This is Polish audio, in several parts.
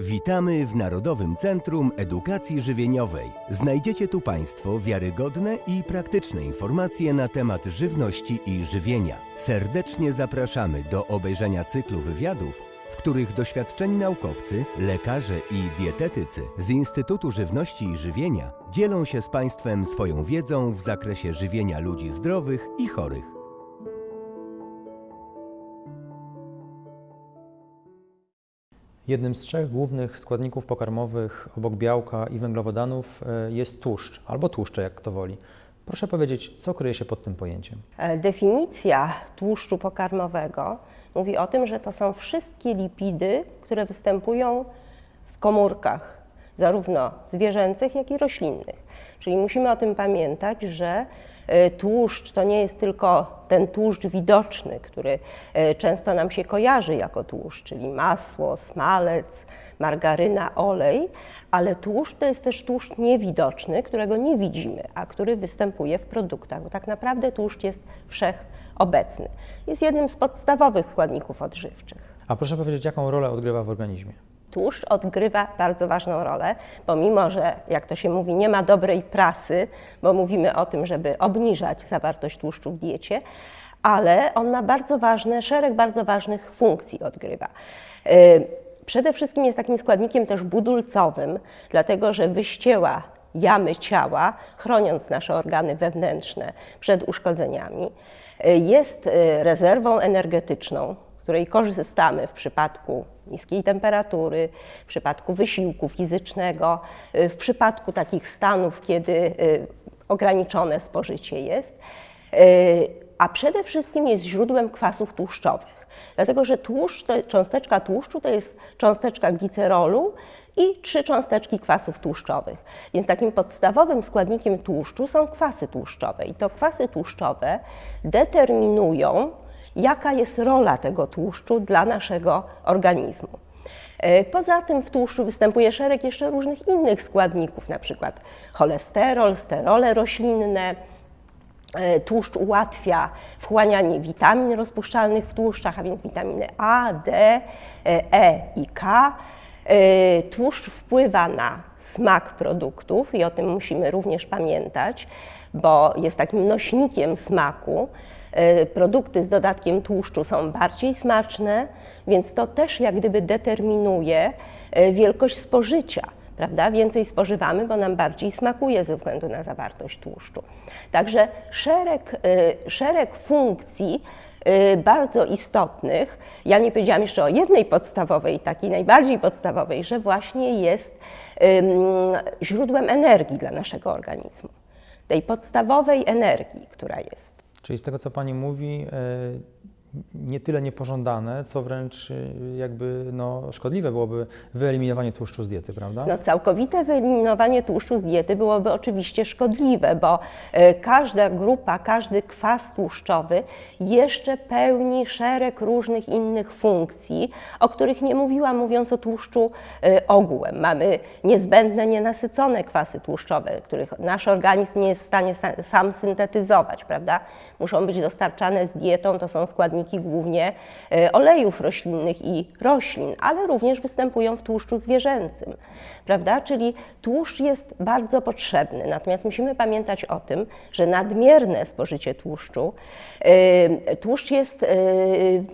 Witamy w Narodowym Centrum Edukacji Żywieniowej. Znajdziecie tu Państwo wiarygodne i praktyczne informacje na temat żywności i żywienia. Serdecznie zapraszamy do obejrzenia cyklu wywiadów, w których doświadczeni naukowcy, lekarze i dietetycy z Instytutu Żywności i Żywienia dzielą się z Państwem swoją wiedzą w zakresie żywienia ludzi zdrowych i chorych. Jednym z trzech głównych składników pokarmowych obok białka i węglowodanów e, jest tłuszcz, albo tłuszcze, jak kto woli. Proszę powiedzieć, co kryje się pod tym pojęciem? E, Definicja tłuszczu pokarmowego mówi o tym, że to są wszystkie lipidy, które występują w komórkach, zarówno zwierzęcych, jak i roślinnych. Czyli musimy o tym pamiętać, że tłuszcz to nie jest tylko ten tłuszcz widoczny, który e, często nam się kojarzy jako tłuszcz, czyli masło, smalec, margaryna, olej, ale tłuszcz to jest też tłuszcz niewidoczny, którego nie widzimy, a który występuje w produktach, bo tak naprawdę tłuszcz jest wszechobecny. Jest jednym z podstawowych składników odżywczych. A proszę powiedzieć, jaką rolę odgrywa w organizmie? Tłuszcz odgrywa bardzo ważną rolę, pomimo że, jak to się mówi, nie ma dobrej prasy, bo mówimy o tym, żeby obniżać zawartość tłuszczu w diecie, ale on ma bardzo ważne, szereg bardzo ważnych funkcji odgrywa. Yy, Przede wszystkim jest takim składnikiem też budulcowym, dlatego że wyścieła jamy ciała, chroniąc nasze organy wewnętrzne przed uszkodzeniami. Yy, Jest yy, rezerwą energetyczną, z której korzystamy w przypadku niskiej temperatury, w przypadku wysiłku fizycznego, y, w przypadku takich stanów, kiedy y, ograniczone spożycie jest, Y, a przede wszystkim jest źródłem kwasów tłuszczowych. Dlatego, że tłuszcz, to, cząsteczka tłuszczu to jest cząsteczka glicerolu i trzy cząsteczki kwasów tłuszczowych. Więc takim podstawowym składnikiem tłuszczu są kwasy tłuszczowe. I to kwasy tłuszczowe determinują, jaka jest rola tego tłuszczu dla naszego organizmu. E, Poza tym w tłuszczu występuje szereg jeszcze różnych innych składników, na przykład cholesterol, sterole roślinne. E, Tłuszcz ułatwia wchłanianie witamin rozpuszczalnych w tłuszczach, a więc witaminy A, D, e, E i K. Tłuszcz wpływa na smak produktów i o tym musimy również pamiętać, bo jest takim nośnikiem smaku. E, Produkty z dodatkiem tłuszczu są bardziej smaczne, więc to też jak gdyby determinuje e, wielkość spożycia. Prawda? Więcej spożywamy, bo nam bardziej smakuje ze względu na zawartość tłuszczu. Także szereg, e, szereg funkcji bardzo istotnych. Ja nie powiedziałam jeszcze o jednej podstawowej, takiej najbardziej podstawowej, że właśnie jest źródłem energii dla naszego organizmu. Tej podstawowej energii, która jest. Czyli z tego, co Pani mówi, e, nie tyle niepożądane, co wręcz e, jakby no, szkodliwe byłoby wyeliminowanie tłuszczu z diety, prawda? No, całkowite wyeliminowanie tłuszczu z diety byłoby oczywiście szkodliwe, bo e, każda grupa, każdy kwas tłuszczowy jeszcze pełni szereg różnych innych funkcji, o których nie mówiłam, mówiąc o tłuszczu e, ogółem. Mamy niezbędne, nienasycone kwasy tłuszczowe, których nasz organizm nie jest w stanie sa- sam syntetyzować, prawda? Muszą być dostarczane z dietą, to są składniki głównie e, olejów roślinnych i roślin, ale również występują w tłuszczu zwierzęcym, prawda? Czyli tłuszcz jest bardzo potrzebny, natomiast musimy pamiętać o tym, że nadmierne spożycie tłuszczu, e, tłuszcz jest e,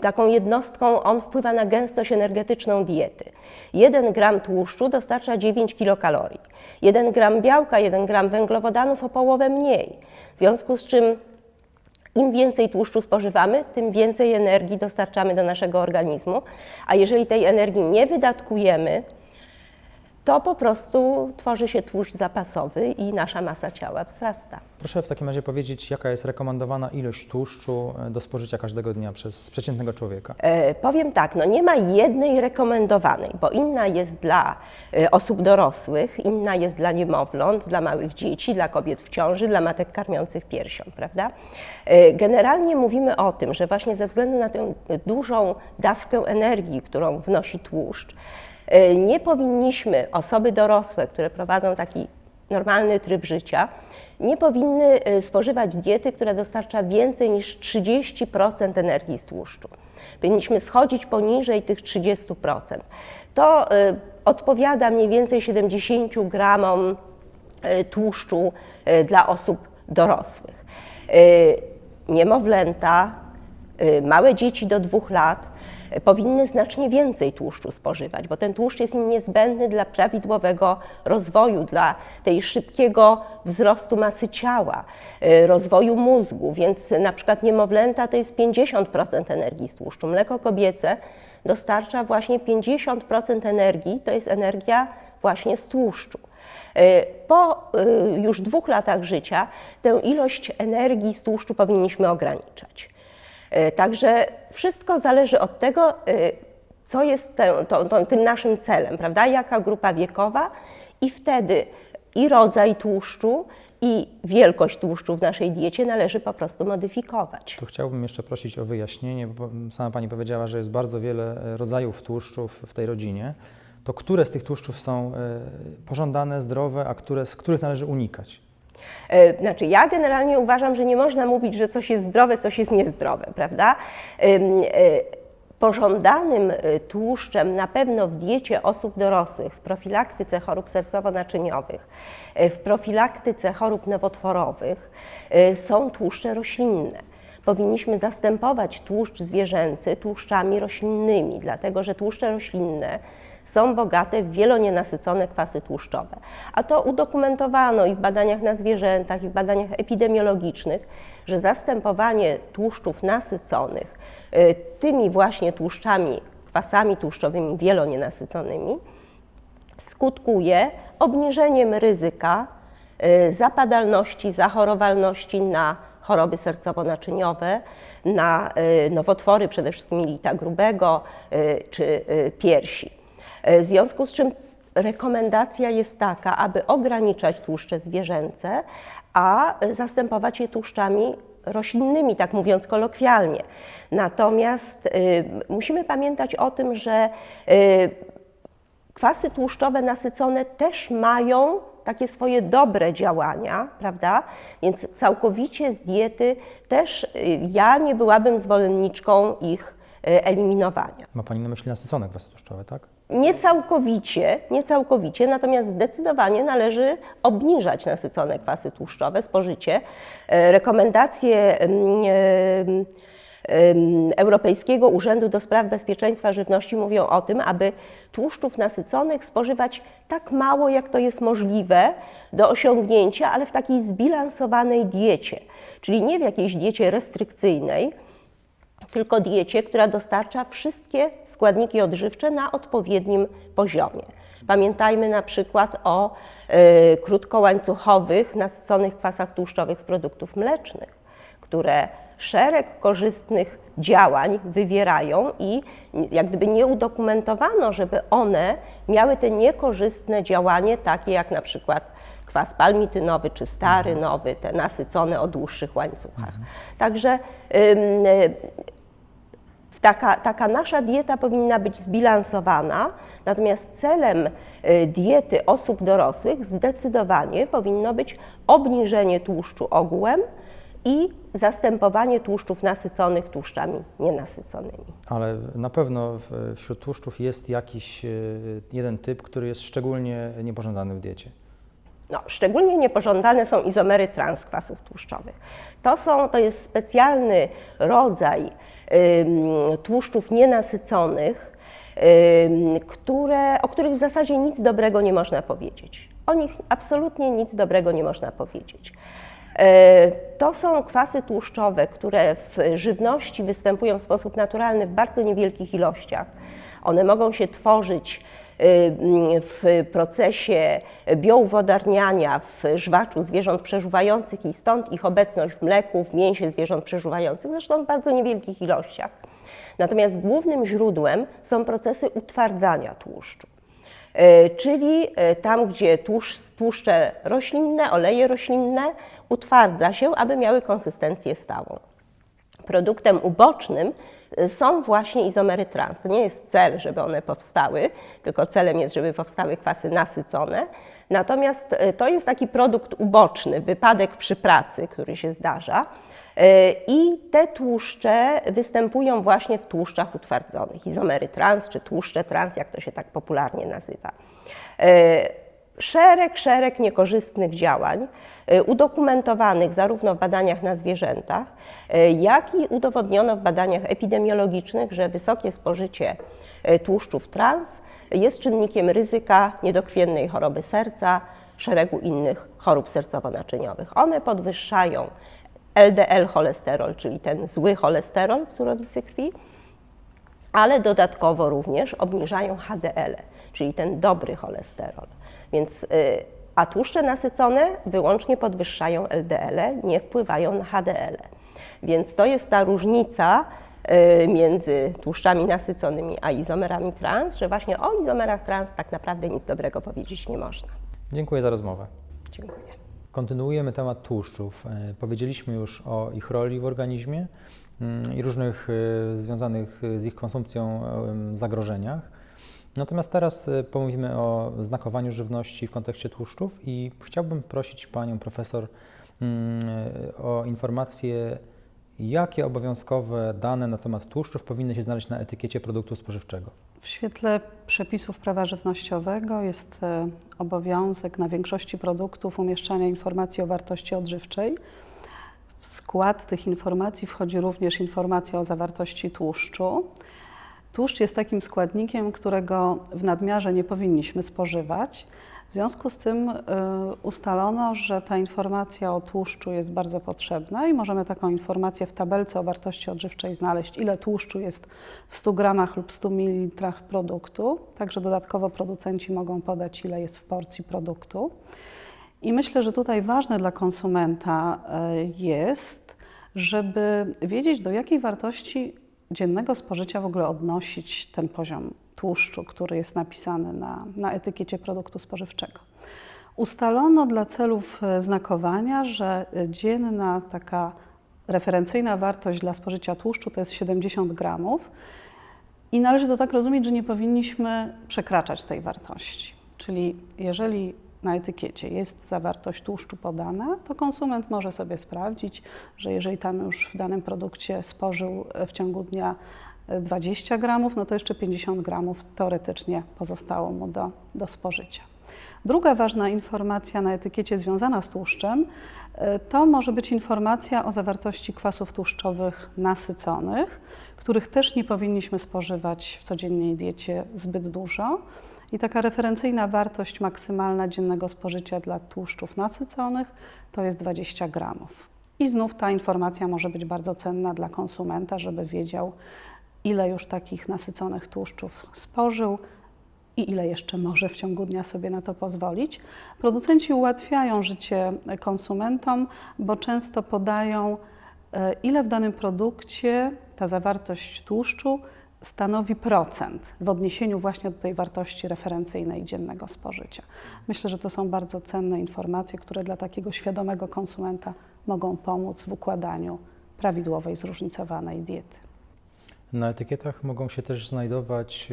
taką jednostką, on wpływa na gęstość energetyczną diety. 1 gram tłuszczu dostarcza 9 kilokalorii. 1 gram białka, 1 gram węglowodanów o połowę mniej. W związku z czym im więcej tłuszczu spożywamy, tym więcej energii dostarczamy do naszego organizmu, a jeżeli tej energii nie wydatkujemy, to po prostu tworzy się tłuszcz zapasowy i nasza masa ciała wzrasta. Proszę w takim razie powiedzieć, jaka jest rekomendowana ilość tłuszczu e, do spożycia każdego dnia przez przeciętnego człowieka? E, powiem tak, no nie ma jednej rekomendowanej, bo inna jest dla e, osób dorosłych, inna jest dla niemowląt, dla małych dzieci, dla kobiet w ciąży, dla matek karmiących piersią, prawda? E, generalnie mówimy o tym, że właśnie ze względu na tę dużą dawkę energii, którą wnosi tłuszcz, e, nie powinniśmy osoby dorosłe, które prowadzą taki normalny tryb życia, nie powinny e, spożywać diety, która dostarcza więcej niż 30% energii z tłuszczu. Powinniśmy schodzić poniżej tych 30%. to y, odpowiada mniej więcej 70 gramom tłuszczu dla osób dorosłych. Niemowlęta, małe dzieci do dwóch lat powinny znacznie więcej tłuszczu spożywać, bo ten tłuszcz jest im niezbędny dla prawidłowego rozwoju, dla tej szybkiego wzrostu masy ciała, y, rozwoju mózgu, więc na przykład niemowlęta to jest 50% energii z tłuszczu. Mleko kobiece dostarcza właśnie 50% energii, to jest energia właśnie z tłuszczu. Y, po y, już dwóch latach życia tę ilość energii z tłuszczu powinniśmy ograniczać. E, także wszystko zależy od tego, e, co jest te, to, to, tym naszym celem, prawda? Jaka grupa wiekowa i wtedy i rodzaj tłuszczu, i wielkość tłuszczu w naszej diecie należy po prostu modyfikować. Tu chciałbym jeszcze prosić o wyjaśnienie, bo sama Pani powiedziała, że jest bardzo wiele e, rodzajów tłuszczów w tej rodzinie. To które z tych tłuszczów są pożądane, zdrowe, a które, z których należy unikać? E, znaczy, ja generalnie uważam, że nie można mówić, że coś jest zdrowe, coś jest niezdrowe, prawda? E, pożądanym e, tłuszczem na pewno w diecie osób dorosłych, w profilaktyce chorób sercowo-naczyniowych, w profilaktyce chorób nowotworowych są tłuszcze roślinne. Powinniśmy zastępować tłuszcz zwierzęcy tłuszczami roślinnymi, dlatego że tłuszcze roślinne są bogate w wielonienasycone kwasy tłuszczowe. A to udokumentowano i w badaniach na zwierzętach, i w badaniach epidemiologicznych, że zastępowanie tłuszczów nasyconych y, tymi właśnie tłuszczami, kwasami tłuszczowymi wielonienasyconymi skutkuje obniżeniem ryzyka y, zapadalności, zachorowalności na choroby sercowo-naczyniowe, na y, nowotwory, przede wszystkim lita grubego czy piersi. E, w związku z czym rekomendacja jest taka, aby ograniczać tłuszcze zwierzęce, a zastępować je tłuszczami roślinnymi, tak mówiąc kolokwialnie. Natomiast y, musimy pamiętać o tym, że y, kwasy tłuszczowe nasycone też mają takie swoje dobre działania, prawda? Więc całkowicie z diety też y, ja nie byłabym zwolenniczką ich eliminowania. Ma Pani na myśli nasycone kwasy tłuszczowe, tak? Nie całkowicie, nie całkowicie, natomiast zdecydowanie należy obniżać nasycone kwasy tłuszczowe, spożycie. E, rekomendacje Europejskiego Urzędu do Spraw Bezpieczeństwa Żywności mówią o tym, aby tłuszczów nasyconych spożywać tak mało, jak to jest możliwe do osiągnięcia, ale w takiej zbilansowanej diecie, czyli nie w jakiejś diecie restrykcyjnej, tylko diecie, która dostarcza wszystkie składniki odżywcze na odpowiednim poziomie. Pamiętajmy na przykład o y, krótkołańcuchowych, nasyconych kwasach tłuszczowych z produktów mlecznych, które szereg korzystnych działań wywierają i jak gdyby nie udokumentowano, żeby one miały te niekorzystne działanie, takie jak na przykład kwas palmitynowy czy stary nowy, te nasycone o dłuższych łańcuchach. Mhm. Także Taka, taka nasza dieta powinna być zbilansowana, natomiast celem y, diety osób dorosłych zdecydowanie powinno być obniżenie tłuszczu ogółem i zastępowanie tłuszczów nasyconych tłuszczami nienasyconymi. Ale na pewno wśród tłuszczów jest jakiś y, jeden typ, który jest szczególnie niepożądany w diecie. No, szczególnie niepożądane są izomery transkwasów tłuszczowych. To, są, to jest specjalny rodzaj tłuszczów nienasyconych, które, o których w zasadzie nic dobrego nie można powiedzieć. O nich absolutnie nic dobrego nie można powiedzieć. E, to są kwasy tłuszczowe, które w żywności występują w sposób naturalny w bardzo niewielkich ilościach. One mogą się tworzyć w procesie biouwodarniania w żwaczu zwierząt przeżuwających i stąd ich obecność w mleku, w mięsie zwierząt przeżuwających, zresztą w bardzo niewielkich ilościach. Natomiast głównym źródłem są procesy utwardzania tłuszczu. E, czyli e, tam, gdzie tłuszcze roślinne, oleje roślinne utwardza się, aby miały konsystencję stałą. Produktem ubocznym są właśnie izomery trans. To nie jest cel, żeby one powstały, tylko celem jest, żeby powstały kwasy nasycone. Natomiast e, to jest taki produkt uboczny, wypadek przy pracy, który się zdarza. E, I te tłuszcze występują właśnie w tłuszczach utwardzonych, izomery trans czy tłuszcze trans, jak to się tak popularnie nazywa. Szereg, szereg niekorzystnych działań, e, udokumentowanych zarówno w badaniach na zwierzętach, jak i udowodniono w badaniach epidemiologicznych, że wysokie spożycie tłuszczów trans jest czynnikiem ryzyka niedokrwiennej choroby serca, szeregu innych chorób sercowo-naczyniowych. One podwyższają LDL cholesterol, czyli ten zły cholesterol w surowicy krwi, ale dodatkowo również obniżają HDL, czyli ten dobry cholesterol. Więc, y, a tłuszcze nasycone wyłącznie podwyższają LDL, nie wpływają na HDL. Więc to jest ta różnica y, między tłuszczami nasyconymi a izomerami trans, że właśnie o izomerach trans tak naprawdę nic dobrego powiedzieć nie można. Dziękuję za rozmowę. Dziękuję. Kontynuujemy temat tłuszczów. E, powiedzieliśmy już o ich roli w organizmie mm, i różnych e, związanych z ich konsumpcją zagrożeniach. Natomiast teraz e, pomówimy o znakowaniu żywności w kontekście tłuszczów i chciałbym prosić Panią Profesor mm, o informacje, jakie obowiązkowe dane na temat tłuszczów powinny się znaleźć na etykiecie produktu spożywczego. W świetle przepisów prawa żywnościowego jest e, obowiązek na większości produktów umieszczania informacji o wartości odżywczej. W skład tych informacji wchodzi również informacja o zawartości tłuszczu. Tłuszcz jest takim składnikiem, którego w nadmiarze nie powinniśmy spożywać. W związku z tym y, ustalono, że ta informacja o tłuszczu jest bardzo potrzebna i możemy taką informację w tabelce o wartości odżywczej znaleźć, ile tłuszczu jest w 100 gramach lub 100 ml produktu. Także dodatkowo producenci mogą podać, ile jest w porcji produktu. I myślę, że tutaj ważne dla konsumenta y, jest, żeby wiedzieć, do jakiej wartości dziennego spożycia w ogóle odnosić ten poziom tłuszczu, który jest napisany na, na etykiecie produktu spożywczego. Ustalono dla celów e, znakowania, że dzienna taka referencyjna wartość dla spożycia tłuszczu to jest 70 gramów i należy to tak rozumieć, że nie powinniśmy przekraczać tej wartości. Czyli jeżeli na etykiecie jest zawartość tłuszczu podana, to konsument może sobie sprawdzić, że jeżeli tam już w danym produkcie spożył w ciągu dnia 20 gramów, no to jeszcze 50 gramów teoretycznie pozostało mu do, do spożycia. Druga ważna informacja na etykiecie związana z tłuszczem e, to może być informacja o zawartości kwasów tłuszczowych nasyconych, których też nie powinniśmy spożywać w codziennej diecie zbyt dużo. I taka referencyjna wartość maksymalna dziennego spożycia dla tłuszczów nasyconych to jest 20 gramów. I znów ta informacja może być bardzo cenna dla konsumenta, żeby wiedział, ile już takich nasyconych tłuszczów spożył i ile jeszcze może w ciągu dnia sobie na to pozwolić. Producenci ułatwiają życie konsumentom, bo często podają, e, ile w danym produkcie ta zawartość tłuszczu stanowi procent w odniesieniu właśnie do tej wartości referencyjnej dziennego spożycia. Myślę, że to są bardzo cenne informacje, które dla takiego świadomego konsumenta mogą pomóc w układaniu prawidłowej, zróżnicowanej diety. Na etykietach mogą się też znajdować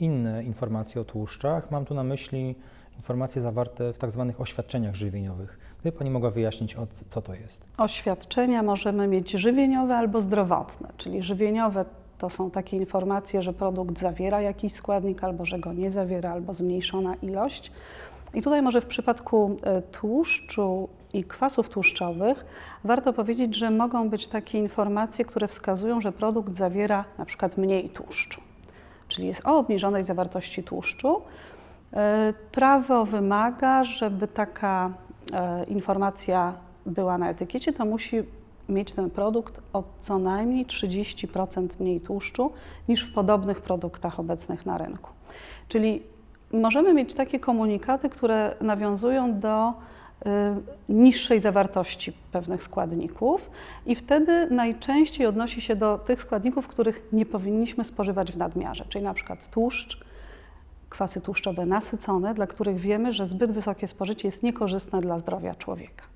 inne informacje o tłuszczach. Mam tu na myśli informacje zawarte w tak zwanych oświadczeniach żywieniowych. Gdyby Pani mogła wyjaśnić, co to jest? Oświadczenia możemy mieć żywieniowe albo zdrowotne, czyli żywieniowe to są takie informacje, że produkt zawiera jakiś składnik, albo że go nie zawiera, albo zmniejszona ilość. I tutaj może w przypadku e, tłuszczu i kwasów tłuszczowych warto powiedzieć, że mogą być takie informacje, które wskazują, że produkt zawiera na przykład mniej tłuszczu, czyli jest o obniżonej zawartości tłuszczu. E, prawo wymaga, żeby taka e, informacja była na etykiecie, to musi mieć ten produkt o co najmniej 30% mniej tłuszczu niż w podobnych produktach obecnych na rynku. Czyli możemy mieć takie komunikaty, które nawiązują do y, niższej zawartości pewnych składników i wtedy najczęściej odnosi się do tych składników, których nie powinniśmy spożywać w nadmiarze, czyli na przykład tłuszcz, kwasy tłuszczowe nasycone, dla których wiemy, że zbyt wysokie spożycie jest niekorzystne dla zdrowia człowieka.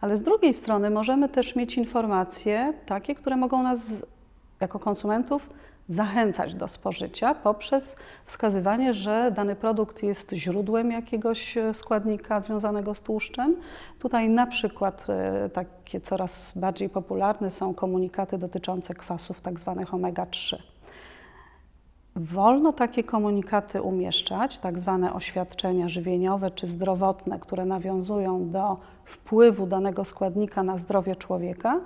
Ale z drugiej strony możemy też mieć informacje takie, które mogą nas jako konsumentów zachęcać do spożycia poprzez wskazywanie, że dany produkt jest źródłem jakiegoś e, składnika związanego z tłuszczem. Tutaj na przykład e, takie coraz bardziej popularne są komunikaty dotyczące kwasów tak zwanych omega-3. Wolno takie komunikaty umieszczać, tak zwane oświadczenia żywieniowe czy zdrowotne, które nawiązują do wpływu danego składnika na zdrowie człowieka,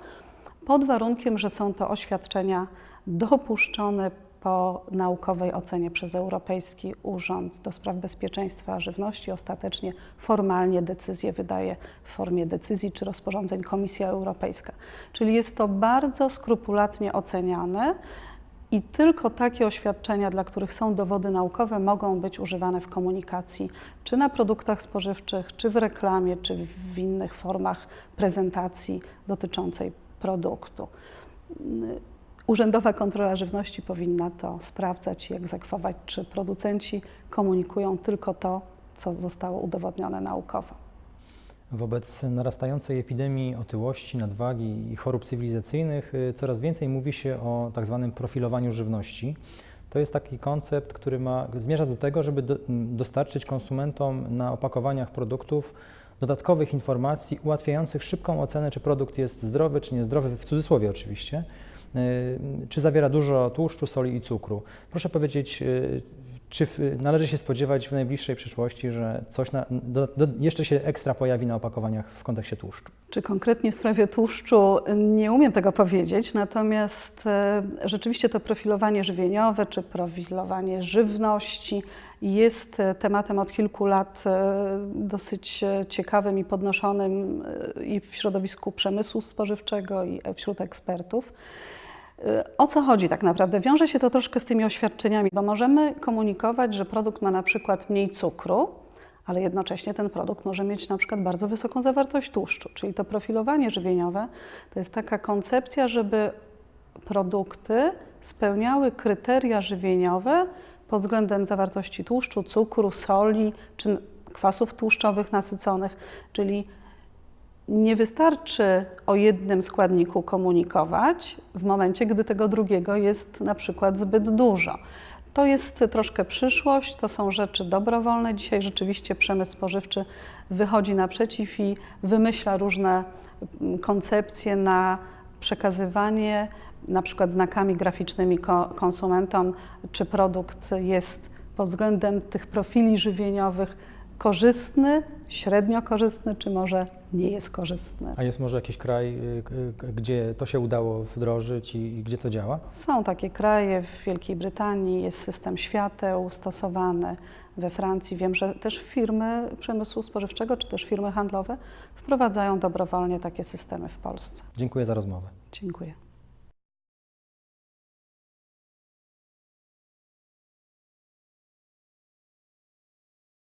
pod warunkiem, że są to oświadczenia dopuszczone po naukowej ocenie przez Europejski Urząd do Spraw Bezpieczeństwa Żywności. Ostatecznie formalnie decyzję wydaje w formie decyzji czy rozporządzeń Komisja Europejska. Czyli jest to bardzo skrupulatnie oceniane. I tylko takie oświadczenia, dla których są dowody naukowe, mogą być używane w komunikacji, czy na produktach spożywczych, czy w reklamie, czy w innych formach prezentacji dotyczącej produktu. Urzędowa Kontrola Żywności powinna to sprawdzać i egzekwować, czy producenci komunikują tylko to, co zostało udowodnione naukowo. Wobec narastającej epidemii otyłości, nadwagi i chorób cywilizacyjnych y, coraz więcej mówi się o tak zwanym profilowaniu żywności. To jest taki koncept, który ma, zmierza do tego, żeby do, dostarczyć konsumentom na opakowaniach produktów dodatkowych informacji ułatwiających szybką ocenę, czy produkt jest zdrowy, czy niezdrowy, w cudzysłowie oczywiście, y, czy zawiera dużo tłuszczu, soli i cukru. Proszę powiedzieć, y, czy należy się spodziewać w najbliższej przyszłości, że coś na, do, do, jeszcze się ekstra pojawi na opakowaniach w kontekście tłuszczu? Czy konkretnie w sprawie tłuszczu nie umiem tego powiedzieć, natomiast e, rzeczywiście to profilowanie żywieniowe czy profilowanie żywności jest e, tematem od kilku lat e, dosyć ciekawym i podnoszonym i w środowisku przemysłu spożywczego i wśród ekspertów. O co chodzi tak naprawdę? Wiąże się to troszkę z tymi oświadczeniami, bo możemy komunikować, że produkt ma na przykład mniej cukru, ale jednocześnie ten produkt może mieć na przykład bardzo wysoką zawartość tłuszczu. Czyli to profilowanie żywieniowe to jest taka koncepcja, żeby produkty spełniały kryteria żywieniowe pod względem zawartości tłuszczu, cukru, soli czy kwasów tłuszczowych nasyconych, czyli nie wystarczy o jednym składniku komunikować w momencie, gdy tego drugiego jest na przykład zbyt dużo. To jest troszkę przyszłość, to są rzeczy dobrowolne. Dzisiaj rzeczywiście przemysł spożywczy wychodzi naprzeciw i wymyśla różne mm, koncepcje na przekazywanie, na przykład znakami graficznymi konsumentom, czy produkt jest pod względem tych profili żywieniowych korzystny, średnio korzystny, czy może nie jest korzystny. A jest może jakiś kraj, y, gdzie to się udało wdrożyć i gdzie to działa? Są takie kraje, w Wielkiej Brytanii jest system świateł stosowany, we Francji wiem, że też firmy przemysłu spożywczego czy też firmy handlowe wprowadzają dobrowolnie takie systemy w Polsce. Dziękuję za rozmowę. Dziękuję.